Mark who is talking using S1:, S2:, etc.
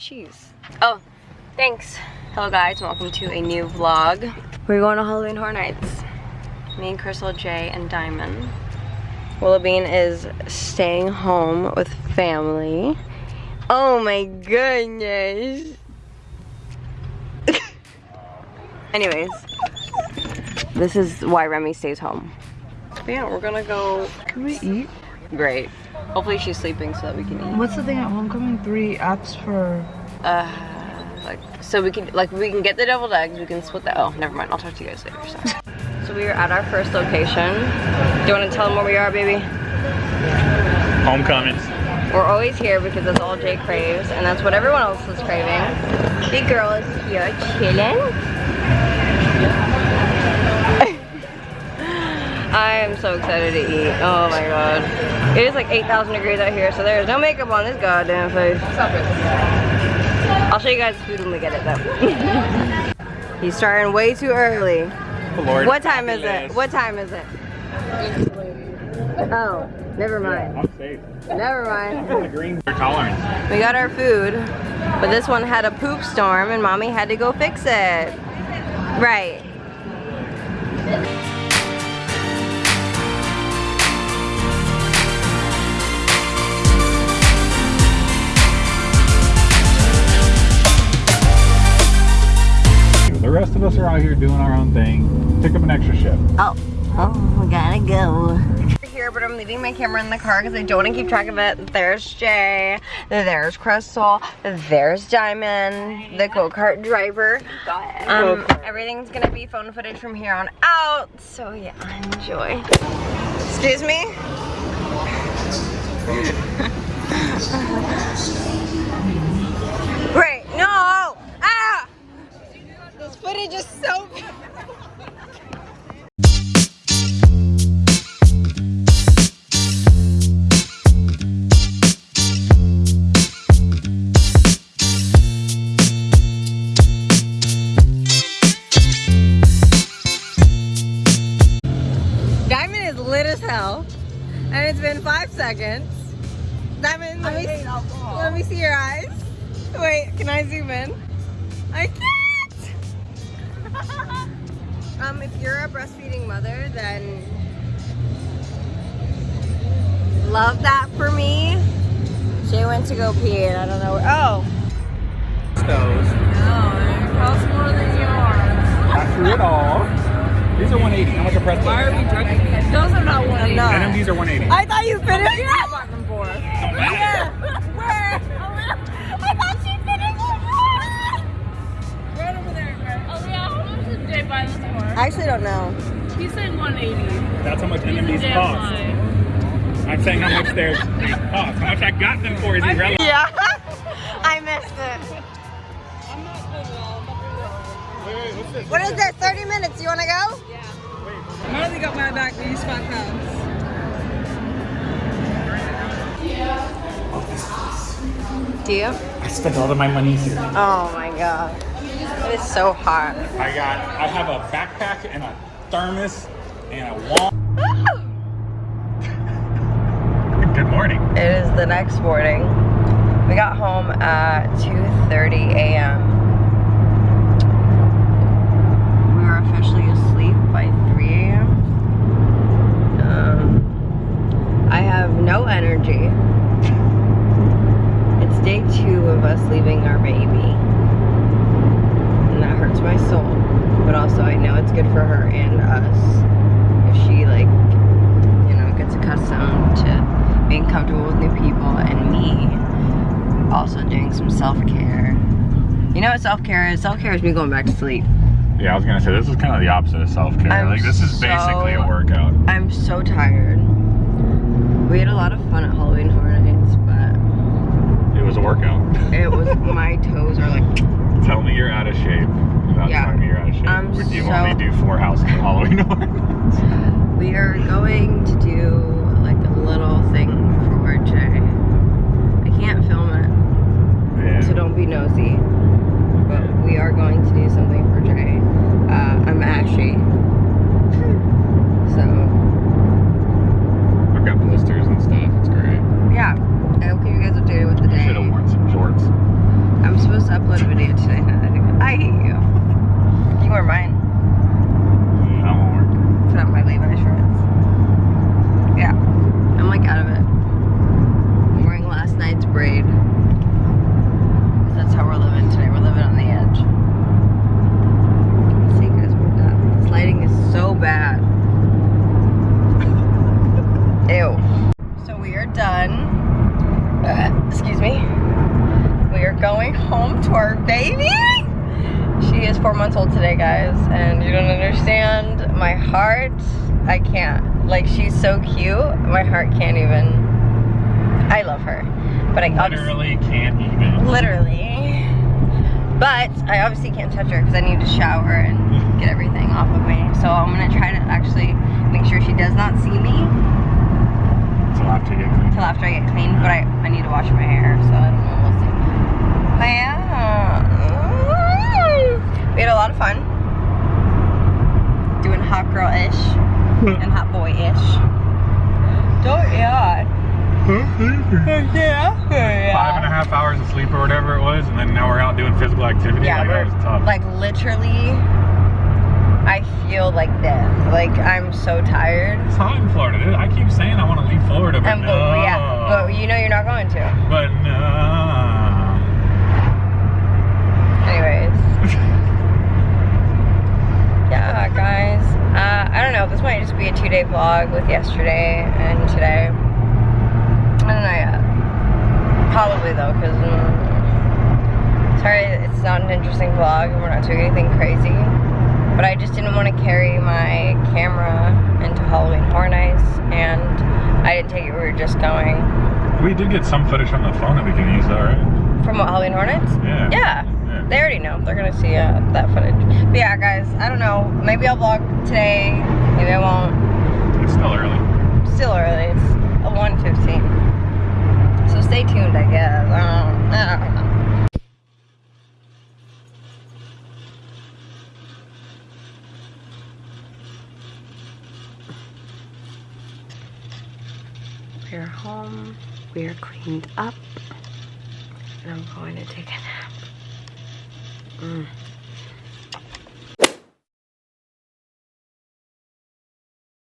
S1: cheese. Oh, thanks. Hello guys, welcome to a new vlog. We're going to Halloween Horror Nights. Me and Crystal, Jay, and Diamond. Willowbean is staying home with family. Oh my goodness. Anyways, this is why Remy stays home. But yeah, we're gonna go.
S2: Can we eat?
S1: Great. Hopefully she's sleeping so that we can eat.
S2: What's the thing at homecoming? Three apps for.
S1: Uh, like so we can like we can get the deviled eggs. We can split that. Oh, never mind. I'll talk to you guys later. Sorry. so we are at our first location. Do you want to tell them where we are, baby?
S3: Homecoming.
S1: We're always here because that's all Jay craves, and that's what everyone else is craving. Big girl is here chilling. I am so excited to eat. Oh my god. It is like 8,000 degrees out here, so there is no makeup on this goddamn face. Stop it. I'll show you guys the food when we get it though. He's starting way too early.
S3: Oh, Lord,
S1: What time is it? What time is it? Oh, never mind.
S3: I'm safe.
S1: Never mind.
S3: Green tolerance.
S1: We got our food, but this one had a poop storm and mommy had to go fix it. Right.
S3: Us are out here doing our own thing. Pick up an extra shift.
S1: Oh, oh, we gotta go. Here, but I'm leaving my camera in the car because I don't want to keep track of it. There's Jay, there's Crystal, there's Diamond, the go-kart driver. Um, everything's gonna be phone footage from here on out. So yeah, enjoy. Excuse me? Great, no! Ah! Footage is so Diamond is lit as hell. And it's been five seconds. Diamond, let me, let me see your eyes. Wait, can I zoom in? I can't! Um, if you're a breastfeeding mother, then love that for me. Jay went to go pee and I don't know where, oh.
S3: Those.
S2: No, it costs more than yours.
S3: After it all, these are 180. How much a pretzel?
S2: Why are we judging? Those are not one.
S1: I'm not.
S3: And these are 180.
S1: I thought you finished I actually don't know.
S2: He's saying 180.
S3: That's how much
S2: He's a
S3: NMDs
S2: damn
S3: cost.
S2: lie.
S3: I'm saying how much they're they cost. How much I got them for is irrelevant.
S1: Yeah, I missed it.
S2: I'm not good at all. I'm not good at all.
S3: Wait, wait, what's this?
S1: What is this? 30 minutes. You want to go?
S2: Yeah. Marley got my back with these five pounds.
S1: Do you?
S3: I spent all of my money here.
S1: Oh my god. It is so hot.
S3: I got, I have a backpack and a thermos and a wall. Good morning.
S1: It is the next morning. We got home at 2.30 a.m. We were officially asleep by 3 a.m. Um, I have no energy. It's day two of us leaving our baby. And that hurts my soul. But also I know it's good for her and us. If she like, you know, gets accustomed to being comfortable with new people and me also doing some self-care. You know what self-care is? Self-care is me going back to sleep.
S3: Yeah, I was gonna say this is kind of the opposite of self-care. Like this is
S1: so-
S3: basically a workout.
S1: I'm so tired. We had a lot of fun at Halloween Horror Nights, but
S3: It was a workout.
S1: it was, my toes are like,
S3: four houses of Halloween ornaments.
S1: We are going to do like a little thing for Jay. I can't film it,
S3: yeah.
S1: so don't be nosy. But we are going to do something for Jay. Uh, I'm ashy, so.
S3: I've got blisters and stuff. It's great.
S1: Yeah. I hope you guys are doing with the day.
S3: Should have worn some shorts.
S1: I'm supposed to upload a video today. I hate you. You are mine. Baby. She is four months old today, guys, and you don't understand. My heart, I can't. Like, she's so cute. My heart can't even. I love her, but I obviously,
S3: Literally can't even.
S1: literally. But I obviously can't touch her because I need to shower and get everything off of me. So I'm gonna try to actually make sure she does not see me
S3: Till after you get clean.
S1: until after I get clean. But I, I need to wash my hair, so I don't know. We'll see. But yeah, we had a lot of fun doing hot girl-ish and hot boy-ish. Don't yeah. Yeah.
S3: Five and a half hours of sleep or whatever it was, and then now we're out doing physical activity.
S1: Yeah,
S3: like, that was tough.
S1: like literally, I feel like death. Like I'm so tired.
S3: it's hot in Florida. dude. I keep saying I want to leave Florida, but
S1: And
S3: no.
S1: yeah, but you know you're not going to.
S3: But no.
S1: Anyways. yeah, guys. Uh, I don't know. This might just be a two-day vlog with yesterday and today. I don't know yet. Probably though, because sorry, it's not an interesting vlog and we're not doing anything crazy. But I just didn't want to carry my camera into Halloween Horror Nights, and I didn't take it. We were just going
S3: We did get some footage on the phone that we can use, though, right?
S1: from what Halloween Horror Nights?
S3: Yeah.
S1: Yeah.
S3: Yeah.
S1: They already know. They're gonna see uh, that footage. But yeah, guys, I don't know. Maybe I'll vlog today. Maybe I won't.
S3: It's still early.
S1: Still early. It's a 1:15. So stay tuned, I guess. I don't, I don't know. We're home. We're cleaned up. And I'm going to take a nap. Mm.